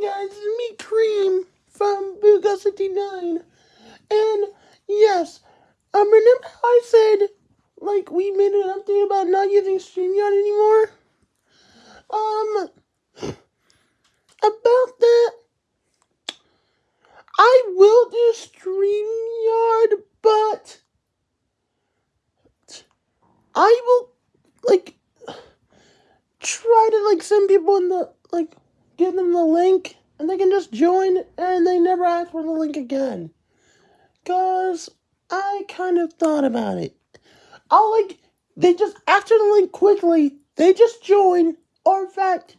Guys, it's me, Cream, from Booga69. And, yes, um, remember how I said, like, we made an update about not using StreamYard anymore? Um, about that, I will do StreamYard, but I will, like, try to, like, send people in the, like, give them the link, and they can just join, and they never ask for the link again. Because I kind of thought about it. I'll, like, they just, after the link quickly, they just join, or in fact,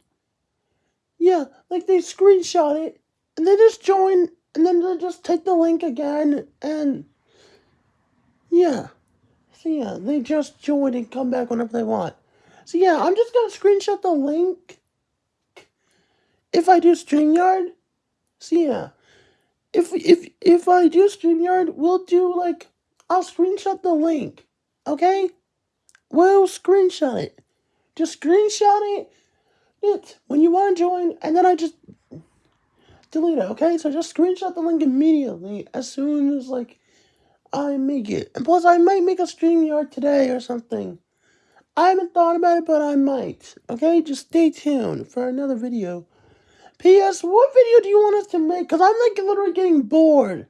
yeah, like they screenshot it, and they just join, and then they just take the link again, and yeah. So yeah, they just join and come back whenever they want. So yeah, I'm just gonna screenshot the link if I do StreamYard, see ya. if if if I do StreamYard, we'll do like I'll screenshot the link, okay? We'll screenshot it. Just screenshot it, it when you want to join, and then I just delete it, okay? So just screenshot the link immediately as soon as like I make it. And plus, I might make a StreamYard today or something. I haven't thought about it, but I might. Okay, just stay tuned for another video. P.S. What video do you want us to make? Because I'm like literally getting bored.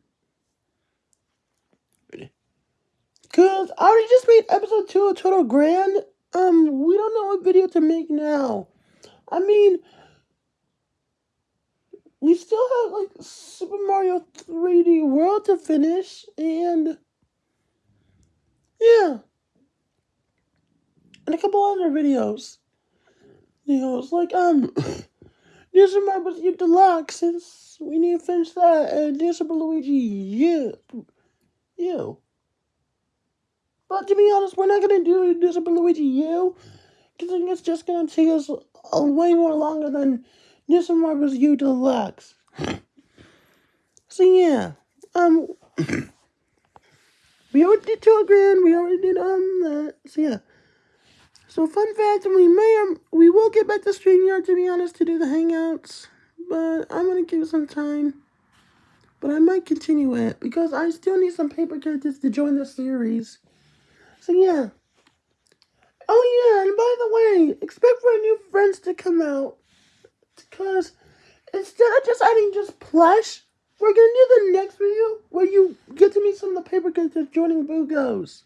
Because I already just made episode 2 of Total Grand. Um, we don't know what video to make now. I mean, we still have like Super Mario 3D World to finish, and yeah, and a couple other videos. You know, it's like um. Is my you deluxe. It's, we need to finish that. And this is Luigi. You. You. But to be honest, we're not to do this Luigi U, Because it's just to take us a, way more longer than this Marvel's U Deluxe. so yeah. Um. we already did two grand. We already did um that. So yeah. So fun fact, we may or we will get back to StreamYard to be honest to do the hangouts, but I'm gonna give it some time. But I might continue it because I still need some paper characters to join the series. So yeah. Oh yeah, and by the way, expect for new friends to come out. Because instead of just adding just plush, we're gonna do the next video where you get to meet some of the paper characters joining Boogos.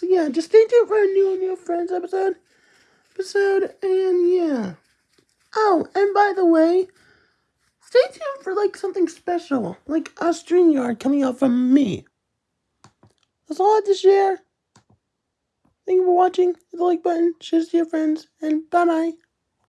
So yeah, just stay tuned for a new New Friends episode. Episode, and yeah. Oh, and by the way, stay tuned for like something special, like a StreamYard coming out from me. That's all I have to share. Thank you for watching. Hit the like button, share to your friends, and bye bye.